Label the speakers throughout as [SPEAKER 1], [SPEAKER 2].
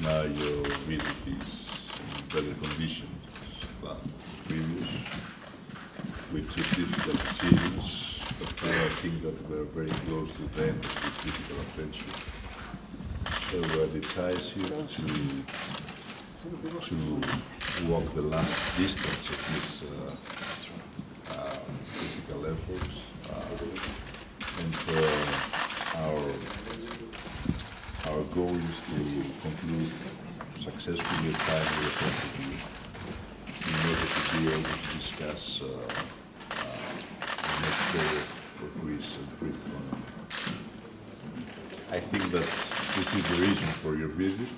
[SPEAKER 1] now your visit is in better condition than previous. We took difficult decisions, but now I think that we're very close to the end of this difficult adventure. So I decisive to to walk the last distance of this uh, uh, difficult efforts. Uh, and uh, our our goal is to conclude successfully a timely strategy in order to be able to discuss uh, uh, the next period for Greece and Greek economy. I think that this is the reason for your visit,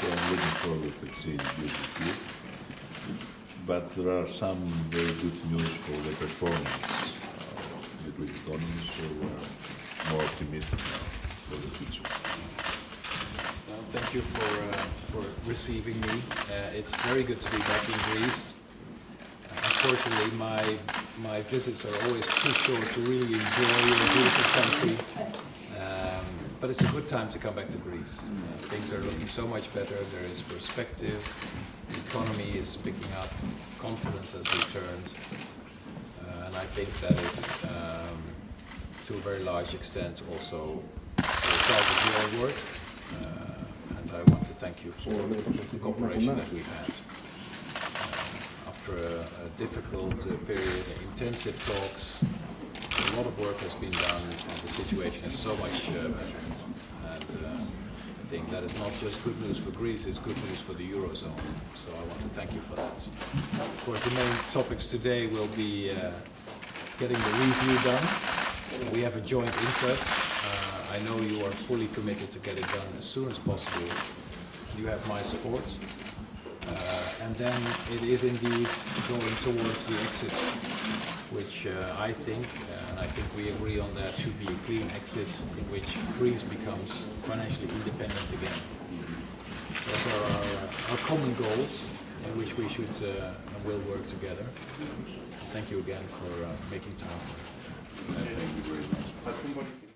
[SPEAKER 1] so I'm looking forward to seeing you with you. But there are some very good news for the performance of the Greek economy, so we're more optimistic now for the future.
[SPEAKER 2] Well, thank you for, uh, for receiving me. Uh, it's very good to be back in Greece. Uh, unfortunately, my, my visits are always too short to really enjoy your beautiful country. Um, but it's a good time to come back to Greece. Uh, things are looking so much better. There is perspective. The economy is picking up. Confidence has returned. Uh, and I think that is, um, to a very large extent, also the result of your work. Uh, and I want to thank you for the cooperation that we've had. Uh, After a, a difficult uh, period, intensive talks, a lot of work has been done, and the situation is so much uh, better. And uh, I think that is not just good news for Greece; it's good news for the eurozone. So I want to thank you for that. Of course, the main topics today will be uh, getting the review done. We have a joint interest. I know you are fully committed to get it done as soon as possible. You have my support. Uh, and then it is indeed going towards the exit, which uh, I think, uh, and I think we agree on that, should be a clean exit in which Greece becomes financially independent again. Those are our, our common goals in which we should uh, and will work together. Thank you again for uh, making time.
[SPEAKER 1] Thank you very much.